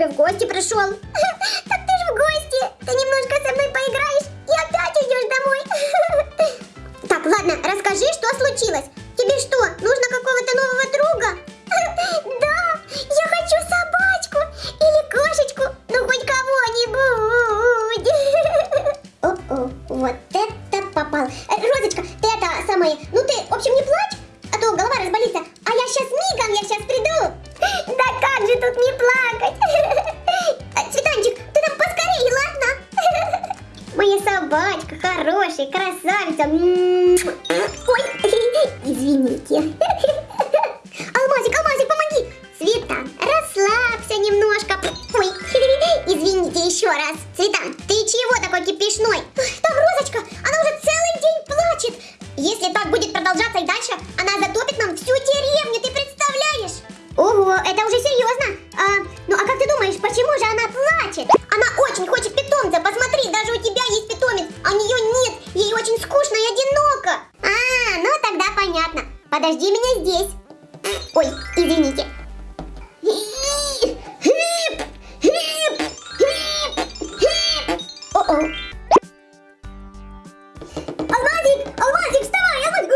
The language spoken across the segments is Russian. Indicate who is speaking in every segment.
Speaker 1: я к тебе в гости пришел. Плакать? А, Цветанчик, ты там поскорее, ладно? Моя собачка хорошая, красавица. Ой, извините. Алмазик, Алмазик, помоги. Цветан, расслабься немножко. Ой, извините еще раз. Цветан, ты чего такой кипишной? Подожди меня здесь. Ой, извините. Алмазик, Алмазик, вставай, Алмазик!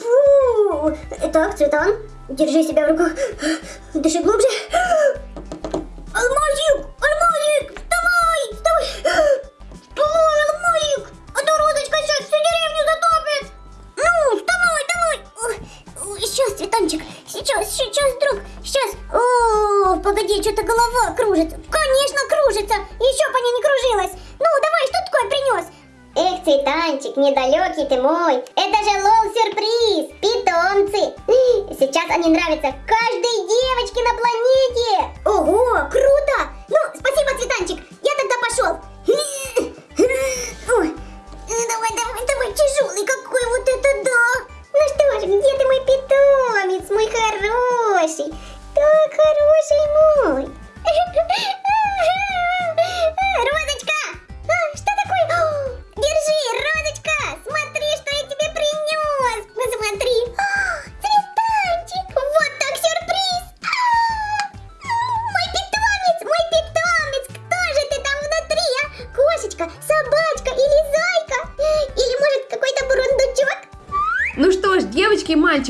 Speaker 1: Фу! Так, Цветан, держи себя в руках. Дыши глубже. Сейчас, сейчас, друг, сейчас. О, погоди, что-то голова кружится. Конечно, кружится. Еще бы она не кружилась. Ну, давай, что такое принес? Эх, Цветанчик, недалекий ты мой. Это же лол-сюрприз, питомцы. Сейчас они нравятся каждой девочке на планете. Ого, круто.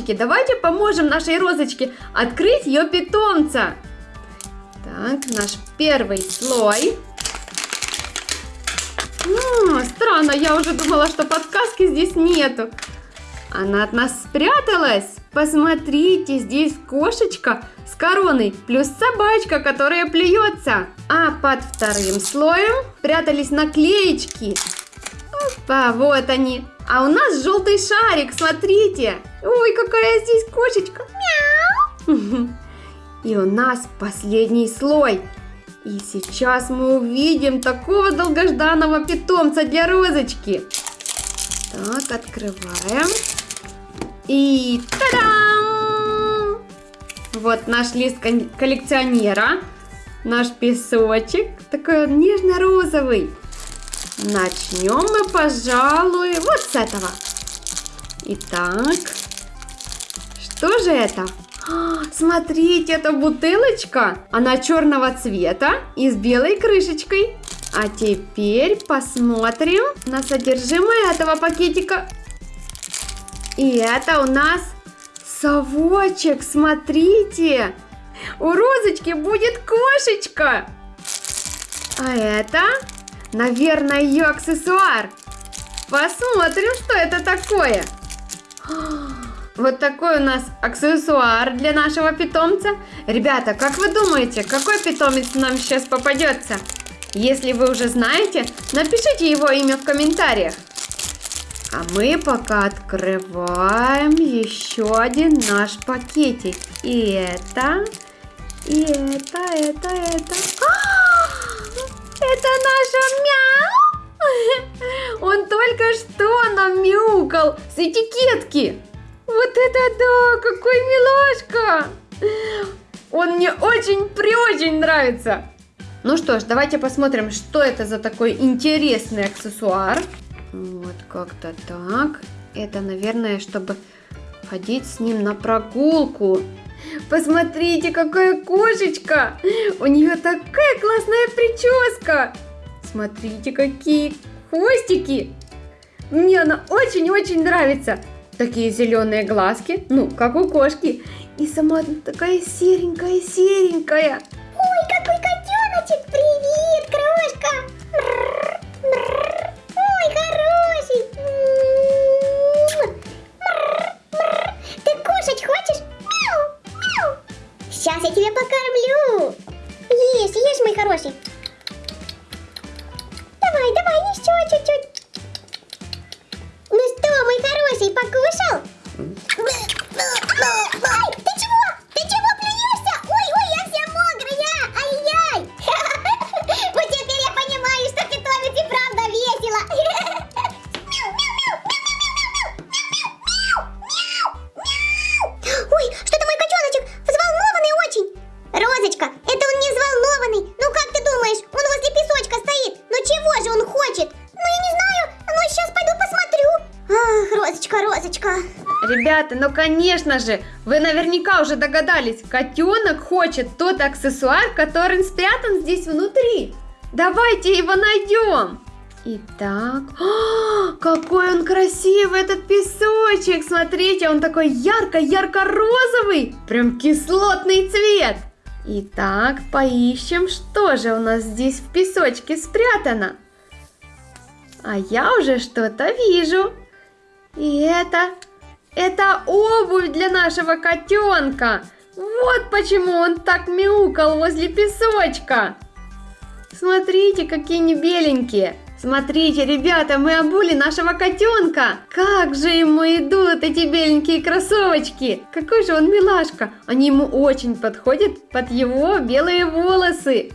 Speaker 2: Мальчики, давайте поможем нашей розочке открыть ее питомца. Так, наш первый слой. М, странно, я уже думала, что подсказки здесь нету. Она от нас спряталась. Посмотрите, здесь кошечка с короной, плюс собачка, которая плюется. А под вторым слоем прятались наклеечки. Опа, вот они. А у нас желтый шарик, смотрите. Ой, какая здесь кошечка. Мяу. И у нас последний слой. И сейчас мы увидим такого долгожданного питомца для розочки. Так, открываем. И та-дам! Вот наш лист коллекционера. Наш песочек. Такой он нежно-розовый. Начнем мы, пожалуй, вот с этого. Итак, что же это? А, Смотрите, это бутылочка. Она черного цвета и с белой крышечкой. А теперь посмотрим на содержимое этого пакетика. И это у нас совочек, смотрите. У розочки будет кошечка. А это, наверное, ее аксессуар. Посмотрим, что это такое. Вот такой у нас аксессуар для нашего питомца. Ребята, как вы думаете, какой питомец нам сейчас попадется? Если вы уже знаете, напишите его имя в комментариях. А мы пока открываем еще один наш пакетик. И это, и это, это, это. А, Это наша мяу! Он только что нам мяукал с этикетки. Вот это да, какой милашка! Он мне очень-преочень нравится. Ну что ж, давайте посмотрим, что это за такой интересный аксессуар. Вот как-то так. Это, наверное, чтобы ходить с ним на прогулку. Посмотрите, какая кошечка! У нее такая классная прическа! Смотрите, какие хвостики! Мне она очень-очень нравится. Такие зеленые глазки, ну, как у кошки. И сама такая серенькая-серенькая.
Speaker 1: Ой, какой котеночек! Привет, крошка! Я тебя покормлю. Ешь, ешь, мой хороший. Давай, давай, еще чуть-чуть. Ну что, мой хороший, покушал?
Speaker 2: Ребята, ну конечно же, вы наверняка уже догадались, котенок хочет тот аксессуар, который спрятан здесь внутри. Давайте его найдем. Итак, О, какой он красивый этот песочек! Смотрите, он такой ярко-ярко-розовый, прям кислотный цвет. Итак, поищем, что же у нас здесь в песочке спрятано. А я уже что-то вижу. И это это обувь для нашего котенка. Вот почему он так мяукал возле песочка. Смотрите, какие они беленькие. Смотрите, ребята, мы обули нашего котенка. Как же ему идут эти беленькие кроссовочки. Какой же он милашка. Они ему очень подходят под его белые волосы.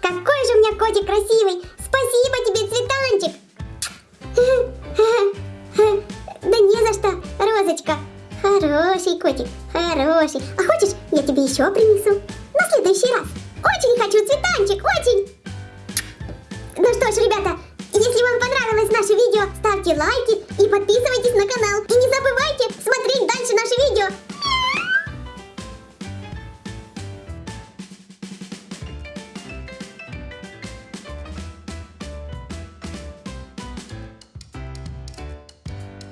Speaker 1: Какой же у меня котик красивый! Спасибо тебе, цветанчик! Да не за что, Розочка! Хороший котик, хороший. А хочешь, я тебе еще принесу? На следующий раз. Очень хочу, цветанчик, очень! Ну что ж, ребята, если вам понравилось наше видео, ставьте лайки и подписывайтесь на канал.